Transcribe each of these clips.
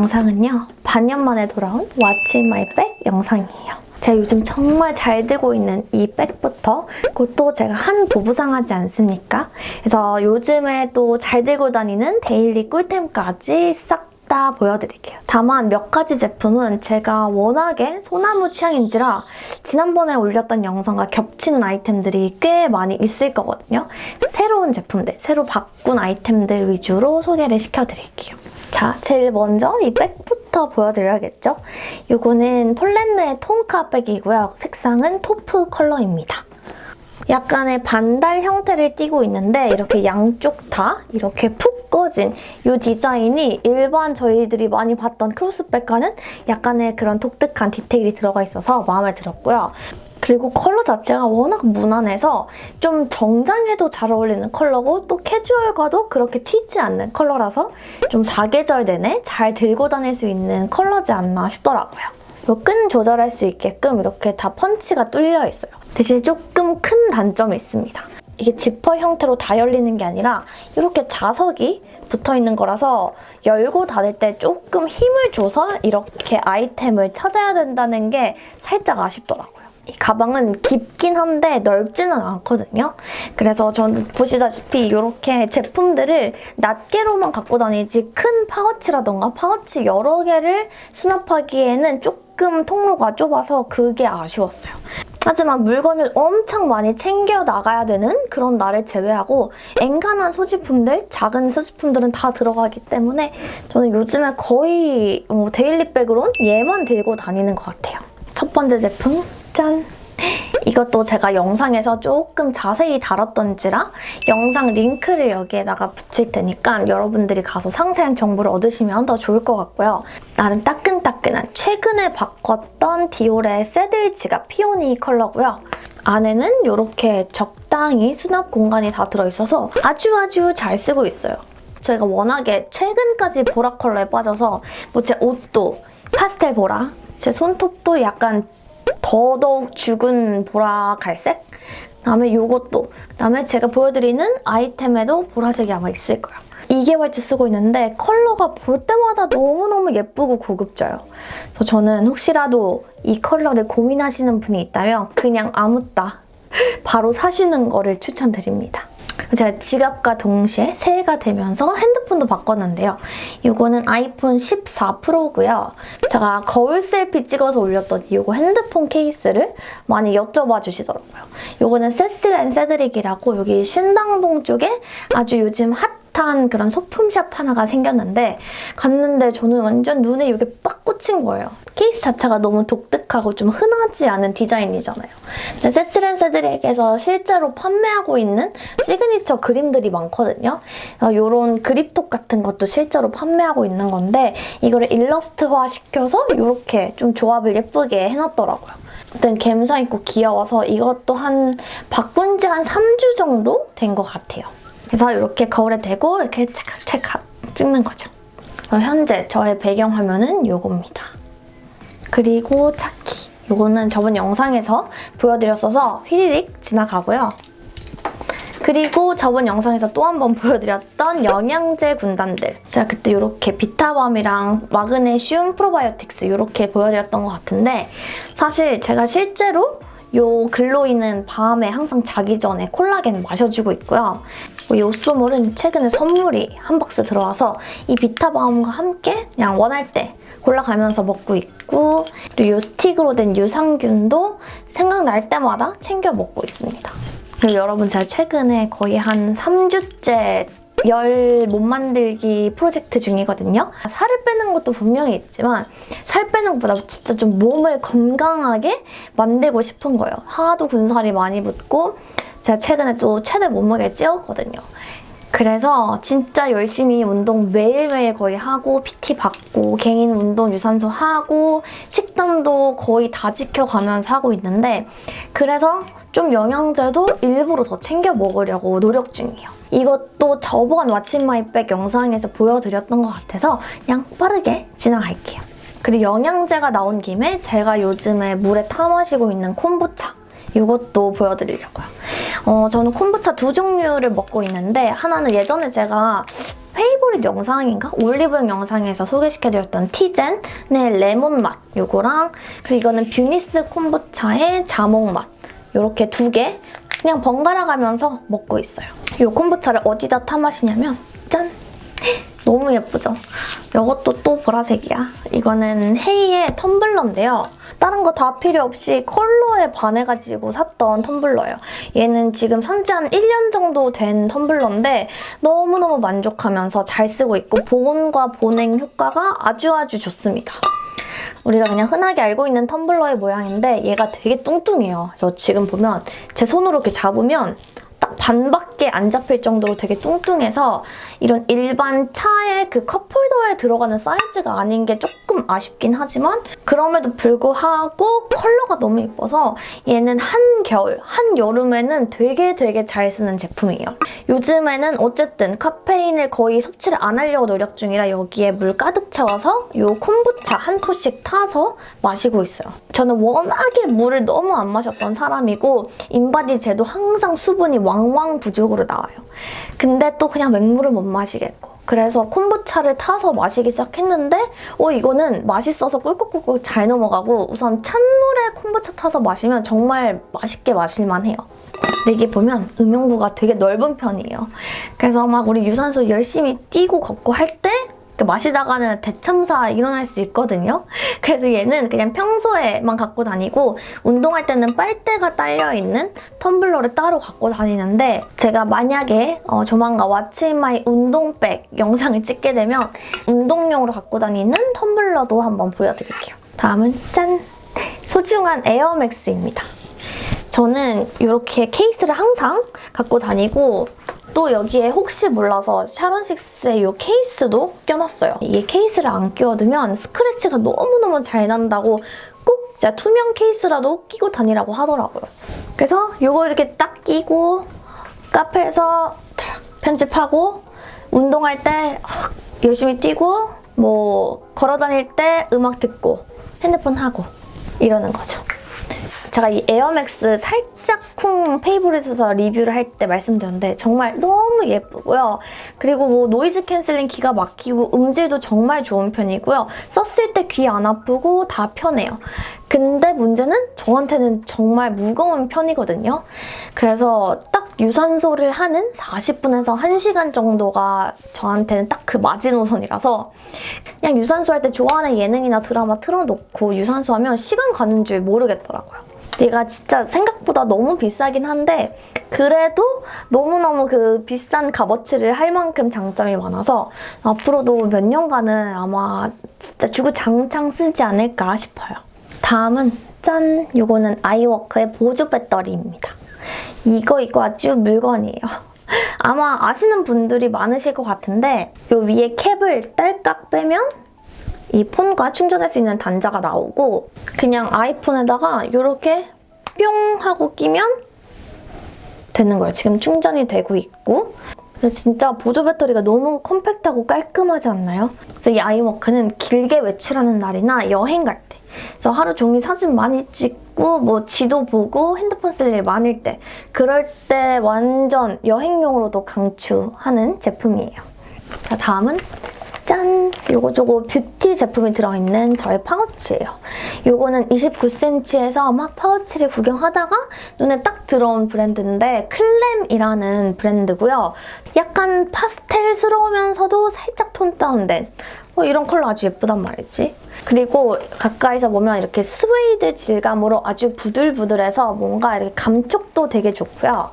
영상은요. 반년 만에 돌아온 in my bag 영상이에요. 제가 요즘 정말 잘 들고 있는 이 백부터 그것도 제가 한 보부상하지 않습니까? 그래서 요즘에 또 잘 들고 다니는 daily 꿀템까지 싹 다 보여드릴게요. 다만 몇 가지 제품은 제가 워낙에 소나무 취향인지라 지난번에 올렸던 영상과 겹치는 아이템들이 꽤 많이 있을 거거든요. 새로운 제품들, 새로 바꾼 아이템들 위주로 소개를 시켜드릴게요. 자, 제일 먼저 이 백부터 보여드려야겠죠? 이거는 폴렌느의 톤카 백이고요. 색상은 taupe 컬러입니다. 약간의 반달 형태를 띠고 있는데 이렇게 양쪽 다 이렇게 푹 꺼진 이 디자인이 일반 저희들이 많이 봤던 크로스백과는 약간의 그런 독특한 디테일이 들어가 있어서 마음에 들었고요. 그리고 컬러 자체가 워낙 무난해서 좀 정장에도 잘 어울리는 컬러고 또 캐주얼과도 그렇게 튀지 않는 컬러라서 좀 사계절 내내 잘 들고 다닐 수 있는 컬러지 않나 싶더라고요. 끈 조절할 수 있게끔 이렇게 다 펀치가 뚫려 있어요. 대신 조금 큰 단점이 있습니다. 이게 지퍼 형태로 다 열리는 게 아니라 이렇게 자석이 붙어있는 거라서 열고 닫을 때 조금 힘을 줘서 이렇게 아이템을 찾아야 된다는 게 살짝 아쉽더라고요. 이 가방은 깊긴 한데 넓지는 않거든요. 그래서 저는 보시다시피 이렇게 제품들을 낱개로만 갖고 다니지 큰 파우치라던가 파우치 여러 개를 수납하기에는 조금 통로가 좁아서 그게 아쉬웠어요. 하지만 물건을 엄청 많이 챙겨 나가야 되는 그런 날을 제외하고 엔간한 소지품들, 작은 소지품들은 다 들어가기 때문에 저는 요즘에 거의 뭐 daily백으론 얘만 들고 다니는 것 같아요. 첫 번째 제품, 짠! 이것도 제가 영상에서 조금 자세히 다뤘던지라 영상 링크를 여기에다가 붙일 테니까 여러분들이 가서 상세한 정보를 얻으시면 더 좋을 것 같고요. 나름 따끈따끈한 최근에 바꿨던 디올의 새들 지갑 피오니 컬러고요. 안에는 이렇게 적당히 수납 공간이 다 들어있어서 아주 아주 잘 쓰고 있어요. 저희가 워낙에 최근까지 보라 컬러에 빠져서 뭐 제 옷도 파스텔 보라, 제 손톱도 약간 더더욱 죽은 보라 갈색? 그다음에 이것도 그다음에 제가 보여드리는 아이템에도 보라색이 아마 있을 거예요. 2개월째 쓰고 있는데 컬러가 볼 때마다 너무너무 예쁘고 고급져요. 그래서 저는 혹시라도 이 컬러를 고민하시는 분이 있다면 그냥 아무따 바로 사시는 거를 추천드립니다. 제가 지갑과 동시에 새해가 되면서 핸드폰도 바꿨는데요. 이거는 아이폰 14 프로고요. 제가 거울 selfie 찍어서 올렸던 이거 핸드폰 케이스를 많이 여쭤봐 주시더라고요. 이거는 세실앤세드릭이라고 여기 신당동 쪽에 아주 요즘 핫 핫한 그런 소품샵 하나가 생겼는데 갔는데 저는 완전 눈에 이게 빡 꽂힌 거예요. 케이스 자체가 너무 독특하고 좀 흔하지 않은 디자인이잖아요. 근데 세실앤세드릭에서 실제로 판매하고 있는 시그니처 그림들이 많거든요. 이런 그립톡 같은 것도 실제로 판매하고 있는 건데 이거를 일러스트화 시켜서 이렇게 좀 조합을 예쁘게 해놨더라고요. 어떤 감성 있고 귀여워서 이것도 한 바꾼 지 한 3주 정도 된 것 같아요. 그래서 이렇게 거울에 대고 이렇게 찰칵찰칵 찍는 거죠. 현재 저의 배경화면은 이겁니다. 그리고 차키. 이거는 저번 영상에서 보여드렸어서 휘리릭 지나가고요. 그리고 저번 영상에서 또 한 번 보여드렸던 영양제 군단들. 제가 그때 이렇게 비타밤이랑 마그네슘 프로바이오틱스 이렇게 보여드렸던 것 같은데 사실 제가 실제로 요 글로이는 밤에 항상 자기 전에 콜라겐 마셔주고 있고요. 요소몰은 최근에 선물이 한 박스 들어와서 이 비타밤과 함께 그냥 원할 때 골라가면서 먹고 있고 그리고 이 스틱으로 된 유산균도 생각날 때마다 챙겨 먹고 있습니다. 그리고 여러분 제가 최근에 거의 한 3주째 열 못 만들기 프로젝트 중이거든요. 살을 빼는 것도 분명히 있지만 살 빼는 것보다 진짜 좀 몸을 건강하게 만들고 싶은 거예요. 하도 군살이 많이 붙고 제가 최근에 또 최대 몸무게를 찌웠거든요. 그래서 진짜 열심히 운동 매일매일 거의 하고 PT 받고 개인 운동 유산소 하고 식단도 거의 다 지켜가면서 하고 있는데 그래서 좀 영양제도 일부러 더 챙겨 먹으려고 노력 중이에요. 이것도 저번 what's my bag 영상에서 보여드렸던 것 같아서 그냥 빠르게 지나갈게요. 그리고 영양제가 나온 김에 제가 요즘에 물에 타 마시고 있는 콤부차 이것도 보여드리려고요. 어, 저는 콤부차 두 종류를 먹고 있는데 하나는 예전에 제가 favorite 영상인가? 올리브영 영상에서 소개시켜드렸던 티젠의 레몬 맛 요거랑 그리고 이거는 뷰니스 콤부차의 자몽 맛 요렇게 두 개 그냥 번갈아 가면서 먹고 있어요. 이 콤부차를 어디다 타 마시냐면 짠! 너무 예쁘죠? 이것도 또 보라색이야. 이거는 헤이의 텀블러인데요. 다른 거 다 필요 없이 컬러에 반해가지고 샀던 텀블러예요. 얘는 지금 산지 한 1년 정도 된 텀블러인데 너무너무 만족하면서 잘 쓰고 있고 보온과 보냉 효과가 아주 아주 좋습니다. 우리가 그냥 흔하게 알고 있는 텀블러의 모양인데 얘가 되게 뚱뚱해요. 그래서 지금 보면 제 손으로 이렇게 잡으면 딱 반밖에 안 잡힐 정도로 되게 뚱뚱해서 이런 일반 차의 그 컵홀더에 들어가는 사이즈가 아닌 게 조금 아쉽긴 하지만 그럼에도 불구하고 컬러가 너무 예뻐서 얘는 한겨울, 한여름에는 되게 되게 잘 쓰는 제품이에요. 요즘에는 어쨌든 카페인을 거의 섭취를 안 하려고 노력 중이라 여기에 물 가득 채워서 이 콤부차 한 포씩 타서 마시고 있어요. 저는 워낙에 물을 너무 안 마셨던 사람이고 인바디 재도 항상 수분이 왕왕 부족 으로 나와요. 근데 또 그냥 맹물을 못 마시겠고 그래서 콤부차를 타서 마시기 시작했는데 어 이거는 맛있어서 꿀꿀꿀꿀 잘 넘어가고 우선 찬물에 콤부차 타서 마시면 정말 맛있게 마실만 해요. 근데 이게 보면 음용구가 되게 넓은 편이에요. 그래서 막 우리 유산소 열심히 뛰고 걷고 할때 그 마시다가는 대참사 일어날 수 있거든요. 그래서 얘는 그냥 평소에만 갖고 다니고 운동할 때는 빨대가 딸려있는 텀블러를 따로 갖고 다니는데 제가 만약에 어, 조만간 what's in my 운동백 영상을 찍게 되면 운동용으로 갖고 다니는 텀블러도 한번 보여드릴게요. 다음은 짠! 소중한 에어맥스입니다. 저는 이렇게 케이스를 항상 갖고 다니고 또 여기에 혹시 몰라서 샤론식스의 이 케이스도 껴놨어요. 이 케이스를 안 끼워두면 스크래치가 너무너무 잘 난다고 꼭 진짜 투명 케이스라도 끼고 다니라고 하더라고요. 그래서 이거 이렇게 딱 끼고 카페에서 편집하고 운동할 때 열심히 뛰고 뭐 걸어 다닐 때 음악 듣고 핸드폰 하고 이러는 거죠. 제가 이 에어맥스 살짝 쿵 favorite에서 리뷰를 할 때 말씀드렸는데 정말 너무 예쁘고요. 그리고 뭐 noise canceling 기가 막히고 음질도 정말 좋은 편이고요. 썼을 때 귀 안 아프고 다 편해요. 근데 문제는 저한테는 정말 무거운 편이거든요. 그래서 딱 유산소를 하는 40분에서 1시간 정도가 저한테는 딱 그 마지노선이라서 그냥 유산소 할 때 좋아하는 예능이나 드라마 틀어놓고 유산소 하면 시간 가는 줄 모르겠더라고요. 얘가 진짜 생각보다 너무 비싸긴 한데 그래도 너무너무 그 비싼 값어치를 할 만큼 장점이 많아서 앞으로도 몇 년간은 아마 진짜 주구장창 쓰지 않을까 싶어요. 다음은 짠! 이거는 아이워크의 보조 배터리입니다. 이거 이거 아주 물건이에요. 아마 아시는 분들이 많으실 것 같은데 이 위에 캡을 딸깍 빼면 이 폰과 충전할 수 있는 단자가 나오고 그냥 아이폰에다가 이렇게 뿅 하고 끼면 되는 거예요. 지금 충전이 되고 있고 진짜 보조 배터리가 너무 컴팩트하고 깔끔하지 않나요? 그래서 이 아이워크는 길게 외출하는 날이나 여행 갈 때, 그래서 하루 종일 사진 많이 찍고 뭐 지도 보고 핸드폰 쓸 일 많을 때 그럴 때 완전 여행용으로도 강추하는 제품이에요. 자, 다음은 짠! 요거 저거 뷰티 제품이 들어있는 저의 파우치예요. 요거는 29cm에서 막 파우치를 구경하다가 눈에 딱 들어온 브랜드인데 클램이라는 브랜드고요. 약간 파스텔스러우면서도 살짝 톤 다운된 어, 이런 컬러 아주 예쁘단 말이지. 그리고 가까이서 보면 이렇게 스웨이드 질감으로 아주 부들부들해서 뭔가 이렇게 감촉도 되게 좋고요.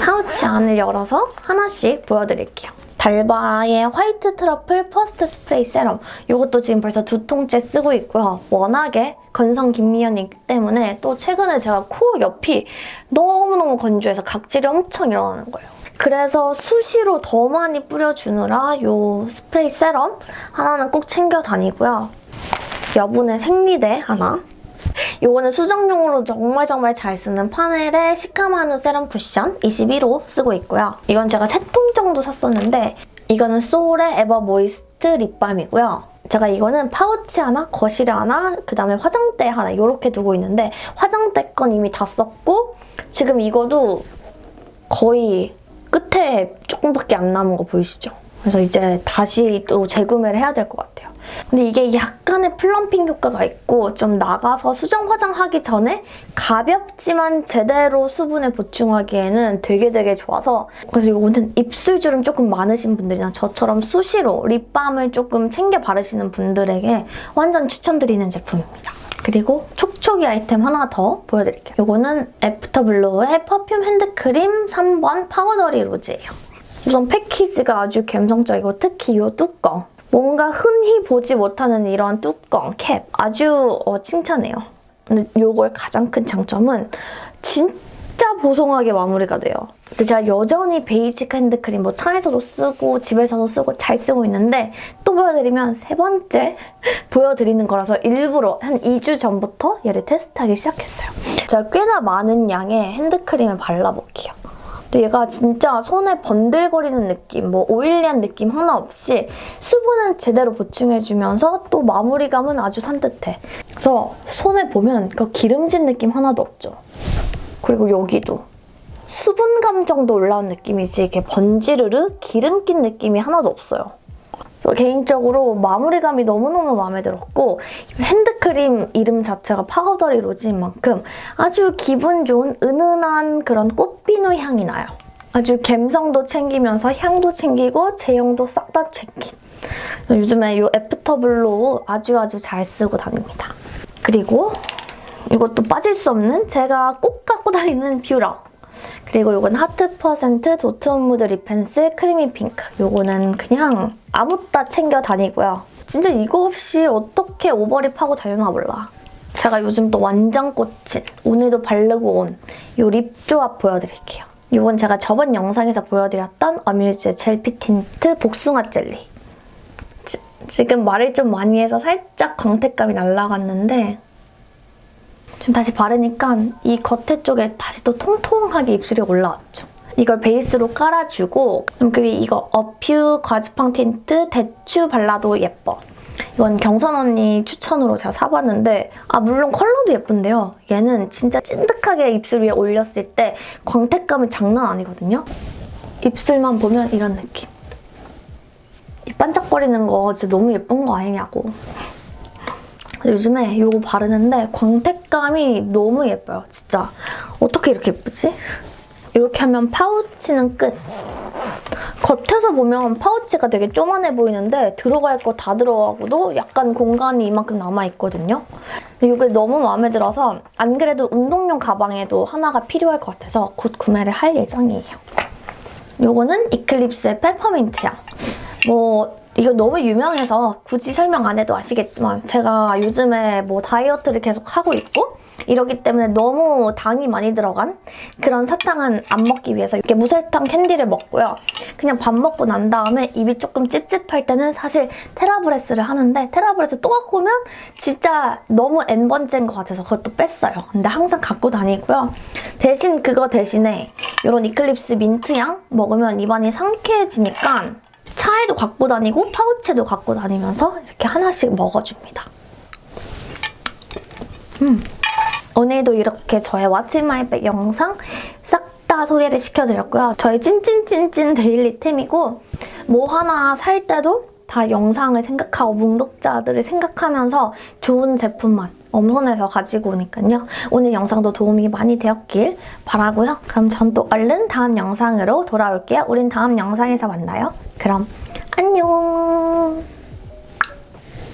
파우치 안을 열어서 하나씩 보여드릴게요. 달바의 화이트 트러플 퍼스트 스프레이 세럼 이것도 지금 벌써 두 통째 쓰고 있고요. 워낙에 건성 김미연이기 때문에 또 최근에 제가 코 옆이 너무너무 건조해서 각질이 엄청 일어나는 거예요. 그래서 수시로 더 많이 뿌려주느라 이 스프레이 세럼 하나는 꼭 챙겨 다니고요. 여분의 생리대 하나 이거는 수정용으로 정말 정말 잘 쓰는 파넬의 시카마누 세럼 쿠션 21호 쓰고 있고요. 이건 제가 세 통 정도 샀었는데 이거는 소울의 에버 모이스트 립밤이고요. 제가 이거는 파우치 하나, 거실에 하나, 그 다음에 화장대 하나 이렇게 두고 있는데 화장대 건 이미 다 썼고 지금 이거도 거의 끝에 조금밖에 안 남은 거 보이시죠? 그래서 이제 다시 또 재구매를 해야 될 것 같아요. 근데 이게 약간의 플럼핑 효과가 있고 좀 나가서 수정 화장하기 전에 가볍지만 제대로 수분을 보충하기에는 되게 되게 좋아서 그래서 이거는 입술 주름 조금 많으신 분들이나 저처럼 수시로 립밤을 조금 챙겨 바르시는 분들에게 완전 추천드리는 제품입니다. 그리고 촉촉이 아이템 하나 더 보여드릴게요. 이거는 애프터블로우의 퍼퓸 핸드크림 3번 파우더리 로즈예요. 우선 패키지가 아주 감성적이고 특히 이 뚜껑 뭔가 흔히 보지 못하는 이런 뚜껑, 캡 아주 어, 칭찬해요. 근데 이거의 가장 큰 장점은 진짜 보송하게 마무리가 돼요. 근데 제가 여전히 베이직 핸드크림 뭐 차에서도 쓰고 집에서도 쓰고 잘 쓰고 있는데 또 보여드리면 세 번째 보여드리는 거라서 일부러 한 2주 전부터 얘를 테스트하기 시작했어요. 제가 꽤나 많은 양의 핸드크림을 발라볼게요. 얘가 진짜 손에 번들거리는 느낌, 뭐 오일리한 느낌 하나 없이 수분은 제대로 보충해주면서 또 마무리감은 아주 산뜻해. 그래서 손에 보면 그 기름진 느낌 하나도 없죠. 그리고 여기도 수분감 정도 올라온 느낌이지 이렇게 번지르르 기름 낀 느낌이 하나도 없어요. 개인적으로 마무리감이 너무너무 마음에 들었고 핸드크림 이름 자체가 파우더리 로즈인 만큼 아주 기분 좋은 은은한 그런 꽃비누 향이 나요. 아주 감성도 챙기면서 향도 챙기고 제형도 싹 다 챙긴 요즘에 이 애프터블로우 아주 아주 잘 쓰고 다닙니다. 그리고 이것도 빠질 수 없는 제가 꼭 갖고 다니는 뷰러 그리고 이건 하트 퍼센트 도트온 무드 립펜슬 크리미 핑크. 이거는 그냥 아묻따 챙겨 다니고요. 진짜 이거 없이 어떻게 over lip 하고 다니나 몰라. 제가 요즘 또 완전 꽂힌 오늘도 바르고 온 이 lip 조합 보여드릴게요. 이건 제가 저번 영상에서 보여드렸던 어뮤즈의 젤핏 틴트 복숭아 젤리. 지, 지금 말을 좀 많이 해서 살짝 광택감이 날라갔는데 지금 다시 바르니까 이 겉에 쪽에 다시 또 통통하게 입술이 올라왔죠. 이걸 베이스로 깔아주고 그 위에 이거 어퓨 과즙팡 틴트 대추 발라도 예뻐. 이건 경선 언니 추천으로 제가 사봤는데 아 물론 컬러도 예쁜데요. 얘는 진짜 찐득하게 입술 위에 올렸을 때 광택감이 장난 아니거든요. 입술만 보면 이런 느낌. 이 반짝거리는 거 진짜 너무 예쁜 거 아니냐고. 요즘에 이거 바르는데 광택감이 너무 예뻐요, 진짜. 어떻게 이렇게 예쁘지? 이렇게 하면 파우치는 끝. 겉에서 보면 파우치가 되게 쪼만해 보이는데 들어갈 거 다 들어가고도 약간 공간이 이만큼 남아있거든요. 이게 너무 마음에 들어서 안 그래도 운동용 가방에도 하나가 필요할 것 같아서 곧 구매를 할 예정이에요. 이거는 이클립스의 페퍼민트 향. 뭐 이거 너무 유명해서 굳이 설명 안 해도 아시겠지만 제가 요즘에 뭐 다이어트를 계속 하고 있고 이러기 때문에 너무 당이 많이 들어간 그런 사탕은 안 먹기 위해서 이렇게 무설탕 캔디를 먹고요. 그냥 밥 먹고 난 다음에 입이 조금 찝찝할 때는 사실 테라브레스를 하는데 테라브레스 또 갖고 오면 진짜 너무 N번째인 것 같아서 그것도 뺐어요. 근데 항상 갖고 다니고요. 대신 그거 대신에 이런 이클립스 민트향 먹으면 입안이 상쾌해지니까 차에도 갖고 다니고 파우치에도 갖고 다니면서 이렇게 하나씩 먹어줍니다. 음. 오늘도 이렇게 저의 왓츠 마이백 영상 싹 다 소개를 시켜드렸고요. 저의 찐찐찐찐 데일리템이고 뭐 하나 살 때도 다 영상을 생각하고 뭉독자들을 생각하면서 좋은 제품만 엄선해서 가지고 오니까요. 오늘 영상도 도움이 많이 되었길 바라고요. 그럼 전 또 얼른 다음 영상으로 돌아올게요. 우린 다음 영상에서 만나요. 그럼 안녕!